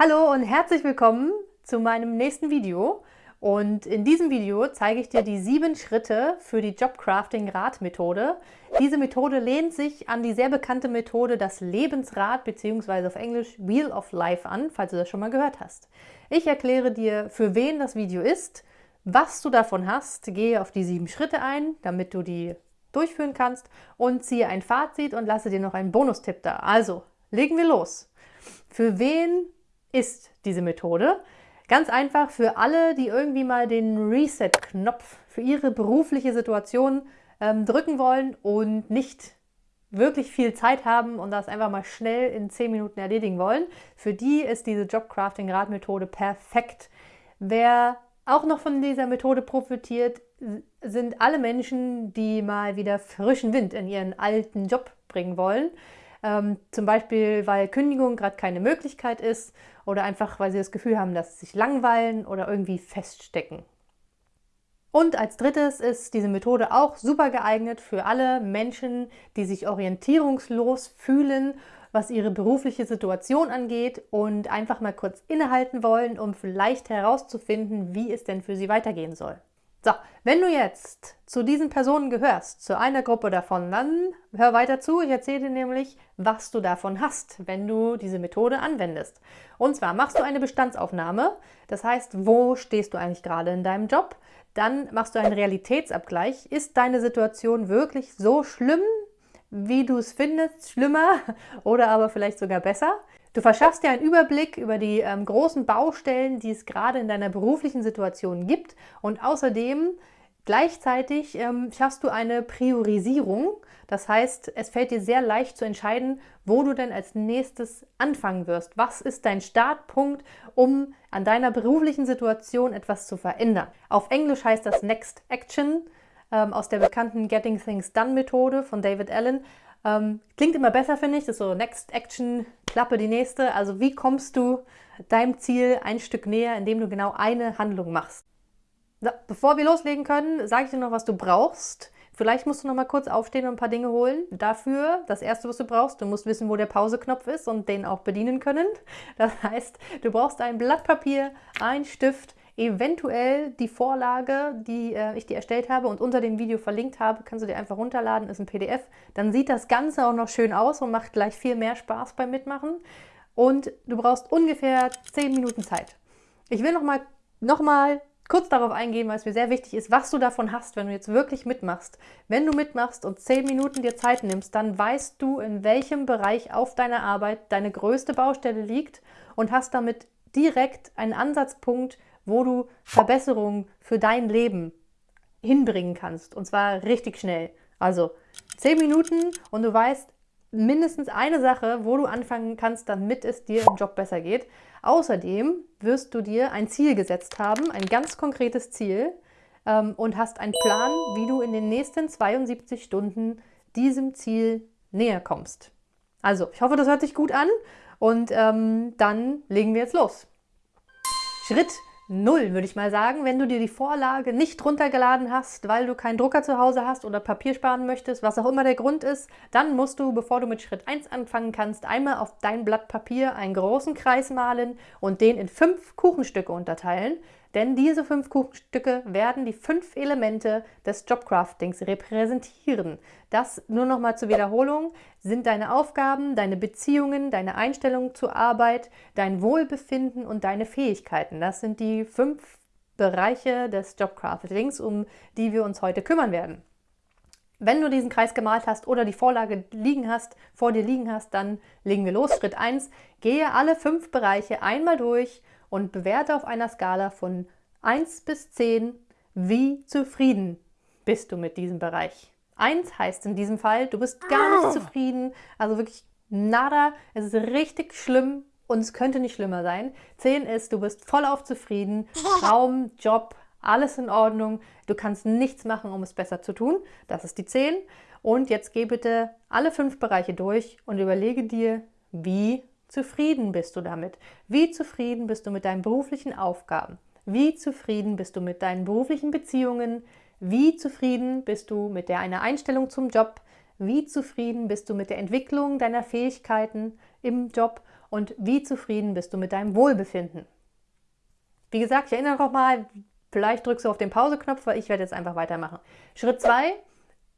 Hallo und herzlich willkommen zu meinem nächsten Video. Und in diesem Video zeige ich dir die sieben Schritte für die Jobcrafting-Rad-Methode. Diese Methode lehnt sich an die sehr bekannte Methode das Lebensrad bzw. auf Englisch Wheel of Life an, falls du das schon mal gehört hast. Ich erkläre dir, für wen das Video ist, was du davon hast, gehe auf die sieben Schritte ein, damit du die durchführen kannst und ziehe ein Fazit und lasse dir noch einen Bonustipp da. Also, legen wir los. Für wen ist diese Methode. Ganz einfach für alle, die irgendwie mal den Reset-Knopf für ihre berufliche Situation ähm, drücken wollen und nicht wirklich viel Zeit haben und das einfach mal schnell in 10 Minuten erledigen wollen. Für die ist diese Jobcrafting-Radmethode perfekt. Wer auch noch von dieser Methode profitiert, sind alle Menschen, die mal wieder frischen Wind in ihren alten Job bringen wollen ähm, zum Beispiel, weil Kündigung gerade keine Möglichkeit ist oder einfach, weil sie das Gefühl haben, dass sie sich langweilen oder irgendwie feststecken. Und als drittes ist diese Methode auch super geeignet für alle Menschen, die sich orientierungslos fühlen, was ihre berufliche Situation angeht und einfach mal kurz innehalten wollen, um vielleicht herauszufinden, wie es denn für sie weitergehen soll. So, wenn du jetzt zu diesen Personen gehörst, zu einer Gruppe davon, dann hör weiter zu. Ich erzähle dir nämlich, was du davon hast, wenn du diese Methode anwendest. Und zwar machst du eine Bestandsaufnahme. Das heißt, wo stehst du eigentlich gerade in deinem Job? Dann machst du einen Realitätsabgleich. Ist deine Situation wirklich so schlimm, wie du es findest, schlimmer oder aber vielleicht sogar besser? Du verschaffst dir einen Überblick über die ähm, großen Baustellen, die es gerade in deiner beruflichen Situation gibt und außerdem gleichzeitig ähm, schaffst du eine Priorisierung. Das heißt, es fällt dir sehr leicht zu entscheiden, wo du denn als nächstes anfangen wirst. Was ist dein Startpunkt, um an deiner beruflichen Situation etwas zu verändern? Auf Englisch heißt das Next Action ähm, aus der bekannten Getting Things Done Methode von David Allen. Ähm, klingt immer besser, finde ich. Das ist so Next Action, Klappe die nächste. Also wie kommst du deinem Ziel ein Stück näher, indem du genau eine Handlung machst? So, bevor wir loslegen können, sage ich dir noch, was du brauchst. Vielleicht musst du noch mal kurz aufstehen und ein paar Dinge holen. Dafür, das erste, was du brauchst, du musst wissen, wo der Pauseknopf ist und den auch bedienen können. Das heißt, du brauchst ein Blatt Papier, ein Stift, eventuell die Vorlage, die äh, ich dir erstellt habe und unter dem Video verlinkt habe, kannst du dir einfach runterladen, ist ein PDF. Dann sieht das Ganze auch noch schön aus und macht gleich viel mehr Spaß beim Mitmachen. Und du brauchst ungefähr 10 Minuten Zeit. Ich will noch mal, noch mal kurz darauf eingehen, weil es mir sehr wichtig ist, was du davon hast, wenn du jetzt wirklich mitmachst. Wenn du mitmachst und 10 Minuten dir Zeit nimmst, dann weißt du, in welchem Bereich auf deiner Arbeit deine größte Baustelle liegt und hast damit direkt einen Ansatzpunkt, wo du Verbesserungen für dein Leben hinbringen kannst. Und zwar richtig schnell. Also 10 Minuten und du weißt mindestens eine Sache, wo du anfangen kannst, damit es dir im Job besser geht. Außerdem wirst du dir ein Ziel gesetzt haben, ein ganz konkretes Ziel ähm, und hast einen Plan, wie du in den nächsten 72 Stunden diesem Ziel näher kommst. Also, ich hoffe, das hört sich gut an und ähm, dann legen wir jetzt los. Schritt Null, würde ich mal sagen. Wenn du dir die Vorlage nicht runtergeladen hast, weil du keinen Drucker zu Hause hast oder Papier sparen möchtest, was auch immer der Grund ist, dann musst du, bevor du mit Schritt 1 anfangen kannst, einmal auf dein Blatt Papier einen großen Kreis malen und den in fünf Kuchenstücke unterteilen. Denn diese fünf Kuchenstücke werden die fünf Elemente des Jobcraftings repräsentieren. Das nur noch mal zur Wiederholung sind deine Aufgaben, deine Beziehungen, deine Einstellung zur Arbeit, dein Wohlbefinden und deine Fähigkeiten. Das sind die fünf Bereiche des Jobcraftings, um die wir uns heute kümmern werden. Wenn du diesen Kreis gemalt hast oder die Vorlage liegen hast, vor dir liegen hast, dann legen wir los. Schritt 1. Gehe alle fünf Bereiche einmal durch und bewerte auf einer Skala von 1 bis 10, wie zufrieden bist du mit diesem Bereich. 1 heißt in diesem Fall, du bist gar nicht ah. zufrieden, also wirklich nada, es ist richtig schlimm und es könnte nicht schlimmer sein. 10 ist, du bist vollauf zufrieden, Traum, Job, alles in Ordnung, du kannst nichts machen, um es besser zu tun. Das ist die 10. Und jetzt geh bitte alle fünf Bereiche durch und überlege dir, wie zufrieden bist du damit? Wie zufrieden bist du mit deinen beruflichen Aufgaben? Wie zufrieden bist du mit deinen beruflichen Beziehungen? Wie zufrieden bist du mit einer Einstellung zum Job? Wie zufrieden bist du mit der Entwicklung deiner Fähigkeiten im Job? und wie zufrieden bist du mit deinem Wohlbefinden. Wie gesagt, ich erinnere noch mal, vielleicht drückst du auf den Pause-Knopf, weil ich werde jetzt einfach weitermachen. Schritt 2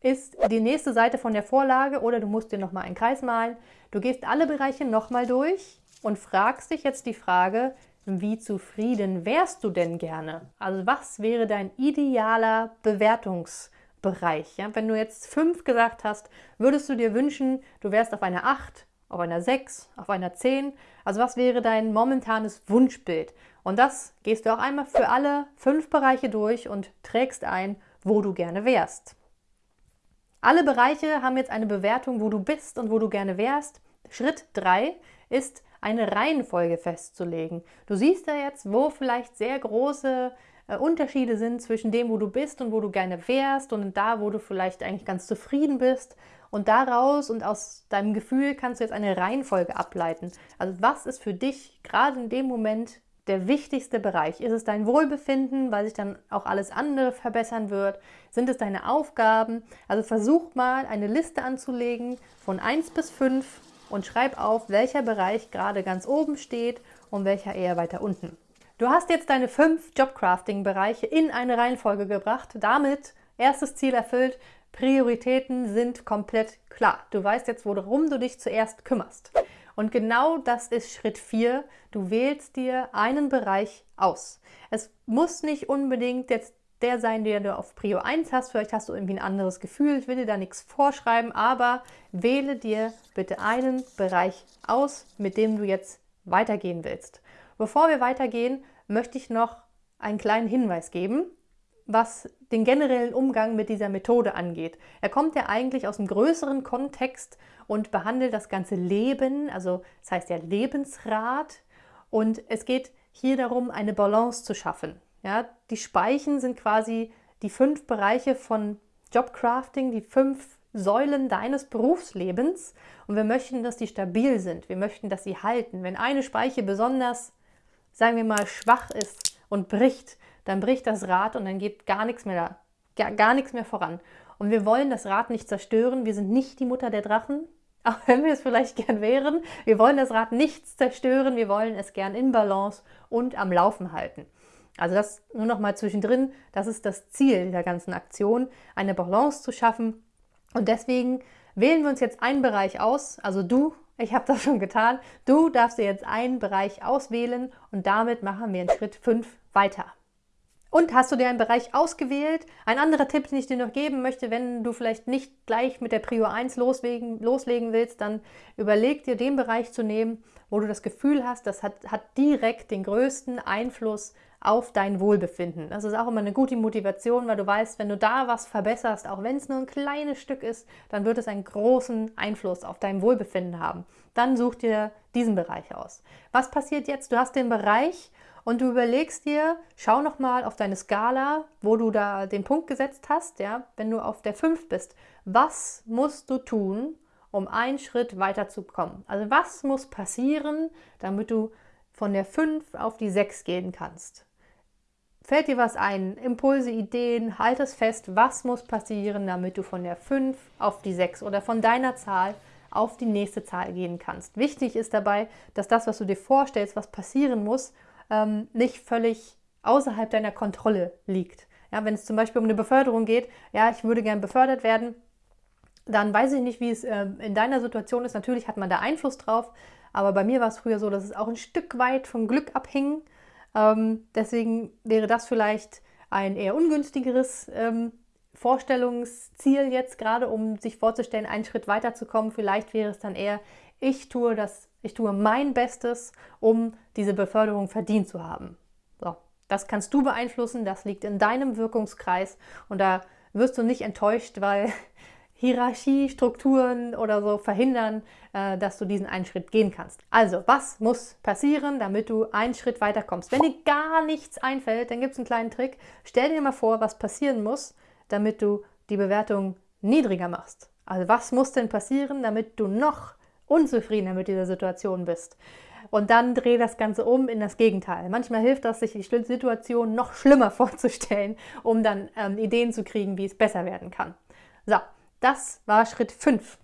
ist die nächste Seite von der Vorlage oder du musst dir nochmal einen Kreis malen. Du gehst alle Bereiche nochmal durch und fragst dich jetzt die Frage, wie zufrieden wärst du denn gerne? Also was wäre dein idealer Bewertungsbereich? Ja? Wenn du jetzt fünf gesagt hast, würdest du dir wünschen, du wärst auf einer 8, auf einer 6, auf einer 10? Also was wäre dein momentanes Wunschbild? Und das gehst du auch einmal für alle fünf Bereiche durch und trägst ein, wo du gerne wärst. Alle Bereiche haben jetzt eine Bewertung, wo du bist und wo du gerne wärst. Schritt 3 ist eine Reihenfolge festzulegen. Du siehst ja jetzt, wo vielleicht sehr große äh, Unterschiede sind zwischen dem, wo du bist und wo du gerne wärst und da, wo du vielleicht eigentlich ganz zufrieden bist. Und daraus und aus deinem Gefühl kannst du jetzt eine Reihenfolge ableiten. Also was ist für dich gerade in dem Moment der wichtigste Bereich? Ist es dein Wohlbefinden, weil sich dann auch alles andere verbessern wird? Sind es deine Aufgaben? Also versuch mal eine Liste anzulegen von 1 bis 5 und schreib auf, welcher Bereich gerade ganz oben steht und welcher eher weiter unten. Du hast jetzt deine fünf Jobcrafting-Bereiche in eine Reihenfolge gebracht. Damit erstes Ziel erfüllt. Prioritäten sind komplett klar. Du weißt jetzt, worum du dich zuerst kümmerst. Und genau das ist Schritt 4. Du wählst dir einen Bereich aus. Es muss nicht unbedingt jetzt der sein, der du auf Prio 1 hast. Vielleicht hast du irgendwie ein anderes Gefühl. Ich will dir da nichts vorschreiben, aber wähle dir bitte einen Bereich aus, mit dem du jetzt weitergehen willst. Bevor wir weitergehen, möchte ich noch einen kleinen Hinweis geben, was den generellen Umgang mit dieser Methode angeht. Er kommt ja eigentlich aus einem größeren Kontext und behandelt das ganze Leben, also das heißt ja Lebensrat. Und es geht hier darum, eine Balance zu schaffen. Ja, die Speichen sind quasi die fünf Bereiche von Jobcrafting, die fünf Säulen deines Berufslebens. Und wir möchten, dass die stabil sind. Wir möchten, dass sie halten. Wenn eine Speiche besonders, sagen wir mal, schwach ist und bricht, dann bricht das Rad und dann geht gar nichts mehr da, gar, gar nichts mehr voran. Und wir wollen das Rad nicht zerstören. Wir sind nicht die Mutter der Drachen auch wenn wir es vielleicht gern wären. Wir wollen das Rad nicht zerstören, wir wollen es gern in Balance und am Laufen halten. Also das nur noch mal zwischendrin, das ist das Ziel dieser ganzen Aktion, eine Balance zu schaffen. Und deswegen wählen wir uns jetzt einen Bereich aus, also du, ich habe das schon getan, du darfst dir jetzt einen Bereich auswählen und damit machen wir in Schritt 5 weiter. Und hast du dir einen Bereich ausgewählt? Ein anderer Tipp, den ich dir noch geben möchte, wenn du vielleicht nicht gleich mit der Prio 1 loslegen, loslegen willst, dann überleg dir den Bereich zu nehmen, wo du das Gefühl hast, das hat, hat direkt den größten Einfluss auf dein Wohlbefinden. Das ist auch immer eine gute Motivation, weil du weißt, wenn du da was verbesserst, auch wenn es nur ein kleines Stück ist, dann wird es einen großen Einfluss auf dein Wohlbefinden haben. Dann such dir diesen Bereich aus. Was passiert jetzt? Du hast den Bereich, und du überlegst dir, schau nochmal auf deine Skala, wo du da den Punkt gesetzt hast, ja, wenn du auf der 5 bist. Was musst du tun, um einen Schritt weiterzukommen? Also was muss passieren, damit du von der 5 auf die 6 gehen kannst? Fällt dir was ein? Impulse, Ideen, halt es fest, was muss passieren, damit du von der 5 auf die 6 oder von deiner Zahl auf die nächste Zahl gehen kannst. Wichtig ist dabei, dass das, was du dir vorstellst, was passieren muss, ähm, nicht völlig außerhalb deiner Kontrolle liegt. Ja, wenn es zum Beispiel um eine Beförderung geht, ja, ich würde gern befördert werden, dann weiß ich nicht, wie es äh, in deiner Situation ist. Natürlich hat man da Einfluss drauf, aber bei mir war es früher so, dass es auch ein Stück weit vom Glück abhing. Ähm, deswegen wäre das vielleicht ein eher ungünstigeres ähm, Vorstellungsziel jetzt gerade, um sich vorzustellen, einen Schritt weiterzukommen. Vielleicht wäre es dann eher, ich tue das ich tue mein Bestes, um diese Beförderung verdient zu haben. So, das kannst du beeinflussen, das liegt in deinem Wirkungskreis und da wirst du nicht enttäuscht, weil Hierarchie, Strukturen oder so verhindern, äh, dass du diesen einen Schritt gehen kannst. Also, was muss passieren, damit du einen Schritt weiterkommst? Wenn dir gar nichts einfällt, dann gibt es einen kleinen Trick. Stell dir mal vor, was passieren muss, damit du die Bewertung niedriger machst. Also, was muss denn passieren, damit du noch unzufriedener mit dieser Situation bist. Und dann dreh das Ganze um in das Gegenteil. Manchmal hilft das, sich die Situation noch schlimmer vorzustellen, um dann ähm, Ideen zu kriegen, wie es besser werden kann. So, das war Schritt 5.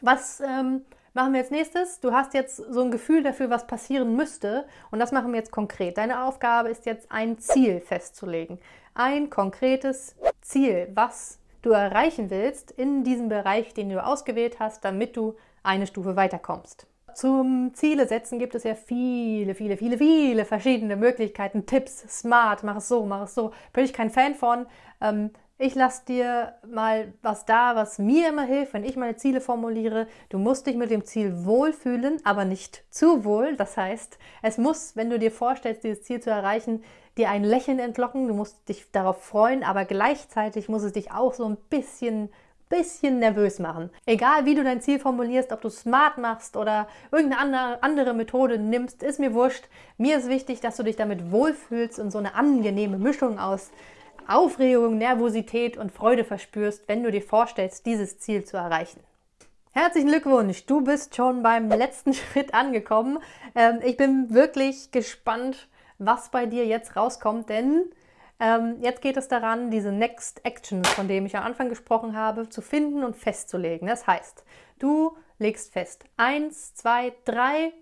Was ähm, machen wir jetzt nächstes. Du hast jetzt so ein Gefühl dafür, was passieren müsste. Und das machen wir jetzt konkret. Deine Aufgabe ist jetzt, ein Ziel festzulegen. Ein konkretes Ziel, was du erreichen willst in diesem Bereich, den du ausgewählt hast, damit du eine Stufe weiterkommst. Zum Ziele setzen gibt es ja viele, viele, viele, viele verschiedene Möglichkeiten, Tipps, smart, mach es so, mach es so. Bin ich kein Fan von. Ähm, ich lasse dir mal was da, was mir immer hilft, wenn ich meine Ziele formuliere. Du musst dich mit dem Ziel wohlfühlen, aber nicht zu wohl. Das heißt, es muss, wenn du dir vorstellst, dieses Ziel zu erreichen, dir ein Lächeln entlocken. Du musst dich darauf freuen, aber gleichzeitig muss es dich auch so ein bisschen bisschen nervös machen. Egal wie du dein Ziel formulierst, ob du smart machst oder irgendeine andere Methode nimmst, ist mir wurscht. Mir ist wichtig, dass du dich damit wohlfühlst und so eine angenehme Mischung aus Aufregung, Nervosität und Freude verspürst, wenn du dir vorstellst, dieses Ziel zu erreichen. Herzlichen Glückwunsch, du bist schon beim letzten Schritt angekommen. Ähm, ich bin wirklich gespannt, was bei dir jetzt rauskommt, denn ähm, jetzt geht es daran, diese Next Actions, von denen ich am Anfang gesprochen habe, zu finden und festzulegen. Das heißt, du legst fest, eins, zwei, drei,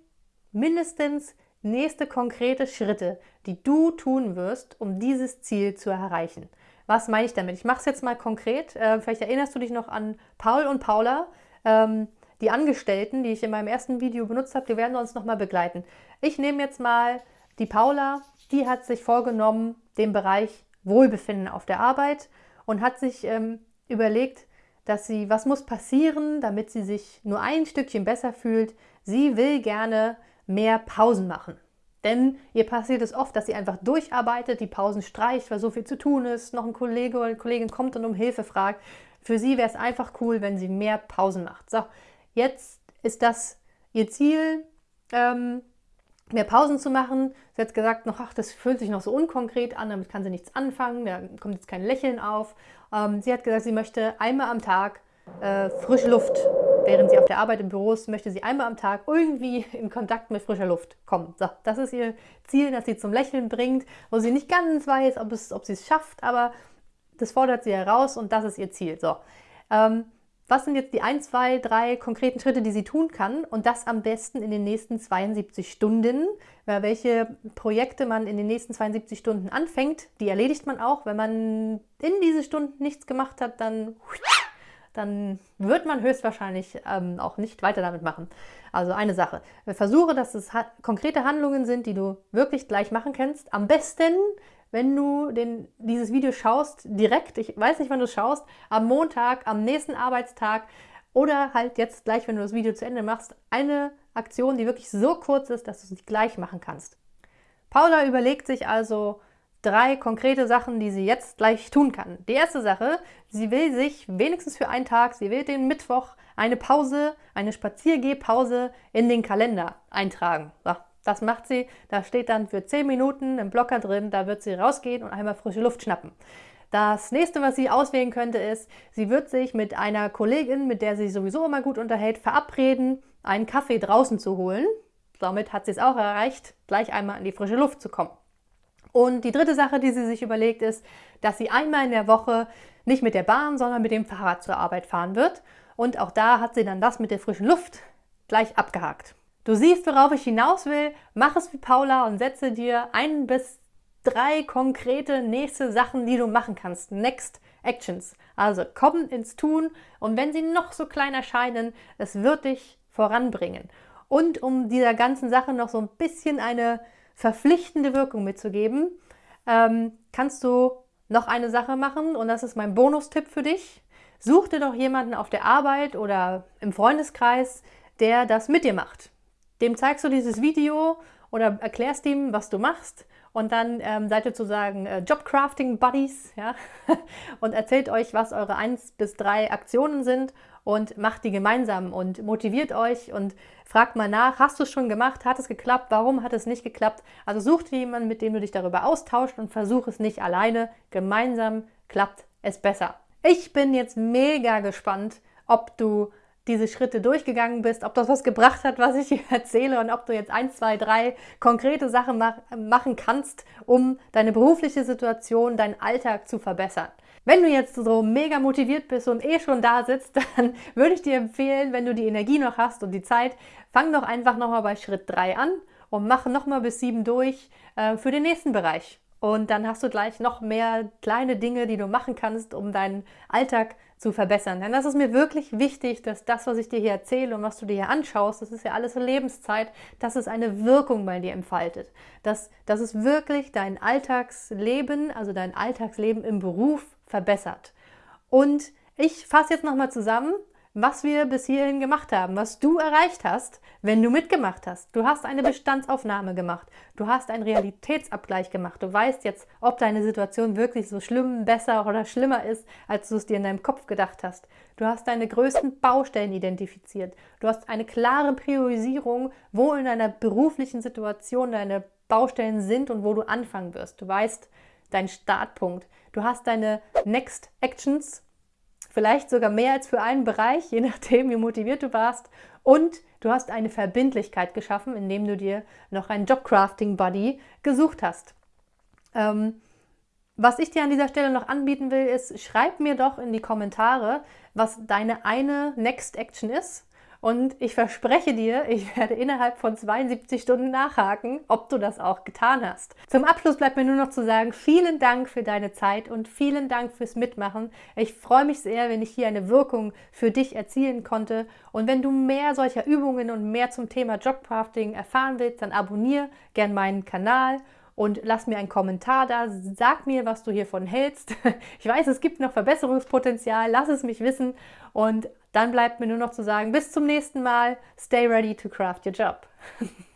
mindestens nächste konkrete Schritte, die du tun wirst, um dieses Ziel zu erreichen. Was meine ich damit? Ich mache es jetzt mal konkret. Äh, vielleicht erinnerst du dich noch an Paul und Paula. Ähm, die Angestellten, die ich in meinem ersten Video benutzt habe, die werden uns nochmal begleiten. Ich nehme jetzt mal die Paula, die hat sich vorgenommen, den Bereich Wohlbefinden auf der Arbeit und hat sich ähm, überlegt, dass sie, was muss passieren, damit sie sich nur ein Stückchen besser fühlt. Sie will gerne mehr Pausen machen. Denn ihr passiert es oft, dass sie einfach durcharbeitet, die Pausen streicht, weil so viel zu tun ist, noch ein Kollege oder eine Kollegin kommt und um Hilfe fragt. Für sie wäre es einfach cool, wenn sie mehr Pausen macht. So, jetzt ist das ihr Ziel. Ähm, mehr Pausen zu machen. Sie hat gesagt, noch, ach, das fühlt sich noch so unkonkret an, damit kann sie nichts anfangen, da kommt jetzt kein Lächeln auf. Ähm, sie hat gesagt, sie möchte einmal am Tag äh, frische Luft. Während sie auf der Arbeit im Büro ist, möchte sie einmal am Tag irgendwie in Kontakt mit frischer Luft kommen. So, das ist ihr Ziel, das sie zum Lächeln bringt, wo sie nicht ganz weiß, ob, es, ob sie es schafft, aber das fordert sie heraus und das ist ihr Ziel. So, ähm, was sind jetzt die ein, zwei, drei konkreten Schritte, die sie tun kann und das am besten in den nächsten 72 Stunden. Weil welche Projekte man in den nächsten 72 Stunden anfängt, die erledigt man auch. Wenn man in diese Stunden nichts gemacht hat, dann, dann wird man höchstwahrscheinlich ähm, auch nicht weiter damit machen. Also eine Sache. Versuche, dass es ha konkrete Handlungen sind, die du wirklich gleich machen kannst. Am besten wenn du den, dieses Video schaust, direkt, ich weiß nicht, wann du es schaust, am Montag, am nächsten Arbeitstag oder halt jetzt gleich, wenn du das Video zu Ende machst, eine Aktion, die wirklich so kurz ist, dass du sie gleich machen kannst. Paula überlegt sich also drei konkrete Sachen, die sie jetzt gleich tun kann. Die erste Sache, sie will sich wenigstens für einen Tag, sie will den Mittwoch eine Pause, eine Spaziergehpause in den Kalender eintragen. So, das macht sie. Da steht dann für 10 Minuten ein Blocker drin, da wird sie rausgehen und einmal frische Luft schnappen. Das nächste, was sie auswählen könnte, ist, sie wird sich mit einer Kollegin, mit der sie sowieso immer gut unterhält, verabreden, einen Kaffee draußen zu holen. Damit hat sie es auch erreicht, gleich einmal in die frische Luft zu kommen. Und die dritte Sache, die sie sich überlegt, ist, dass sie einmal in der Woche nicht mit der Bahn, sondern mit dem Fahrrad zur Arbeit fahren wird. Und auch da hat sie dann das mit der frischen Luft gleich abgehakt. Du siehst, worauf ich hinaus will. Mach es wie Paula und setze dir ein bis drei konkrete nächste Sachen, die du machen kannst. Next Actions. Also komm ins Tun und wenn sie noch so klein erscheinen, es wird dich voranbringen. Und um dieser ganzen Sache noch so ein bisschen eine verpflichtende Wirkung mitzugeben, ähm, kannst du noch eine Sache machen und das ist mein Bonustipp für dich. Such dir doch jemanden auf der Arbeit oder im Freundeskreis, der das mit dir macht. Dem zeigst du dieses Video oder erklärst ihm, was du machst und dann ähm, seid ihr sozusagen äh, Jobcrafting Buddies ja? und erzählt euch, was eure 1 bis 3 Aktionen sind und macht die gemeinsam und motiviert euch und fragt mal nach, hast du es schon gemacht, hat es geklappt, warum hat es nicht geklappt? Also such dir jemanden, mit dem du dich darüber austauscht und versuch es nicht alleine, gemeinsam klappt es besser. Ich bin jetzt mega gespannt, ob du diese Schritte durchgegangen bist, ob das was gebracht hat, was ich dir erzähle und ob du jetzt ein, zwei, drei konkrete Sachen mach machen kannst, um deine berufliche Situation, deinen Alltag zu verbessern. Wenn du jetzt so mega motiviert bist und eh schon da sitzt, dann würde ich dir empfehlen, wenn du die Energie noch hast und die Zeit, fang doch einfach nochmal bei Schritt 3 an und mach nochmal bis 7 durch äh, für den nächsten Bereich. Und dann hast du gleich noch mehr kleine Dinge, die du machen kannst, um deinen Alltag zu verbessern. Denn das ist mir wirklich wichtig, dass das, was ich dir hier erzähle und was du dir hier anschaust, das ist ja alles Lebenszeit, dass es eine Wirkung bei dir entfaltet. Dass, dass es wirklich dein Alltagsleben, also dein Alltagsleben im Beruf verbessert. Und ich fasse jetzt nochmal zusammen, was wir bis hierhin gemacht haben, was du erreicht hast, wenn du mitgemacht hast. Du hast eine Bestandsaufnahme gemacht, du hast einen Realitätsabgleich gemacht, du weißt jetzt, ob deine Situation wirklich so schlimm, besser oder schlimmer ist, als du es dir in deinem Kopf gedacht hast. Du hast deine größten Baustellen identifiziert. Du hast eine klare Priorisierung, wo in deiner beruflichen Situation deine Baustellen sind und wo du anfangen wirst. Du weißt deinen Startpunkt. Du hast deine Next Actions vielleicht sogar mehr als für einen Bereich, je nachdem, wie motiviert du warst. Und du hast eine Verbindlichkeit geschaffen, indem du dir noch einen Jobcrafting-Buddy gesucht hast. Ähm, was ich dir an dieser Stelle noch anbieten will, ist, schreib mir doch in die Kommentare, was deine eine Next Action ist und ich verspreche dir, ich werde innerhalb von 72 Stunden nachhaken, ob du das auch getan hast. Zum Abschluss bleibt mir nur noch zu sagen, vielen Dank für deine Zeit und vielen Dank fürs Mitmachen. Ich freue mich sehr, wenn ich hier eine Wirkung für dich erzielen konnte. Und wenn du mehr solcher Übungen und mehr zum Thema Jobcrafting erfahren willst, dann abonniere gern meinen Kanal und lass mir einen Kommentar da. Sag mir, was du hiervon hältst. Ich weiß, es gibt noch Verbesserungspotenzial. Lass es mich wissen. Und dann bleibt mir nur noch zu sagen, bis zum nächsten Mal. Stay ready to craft your job.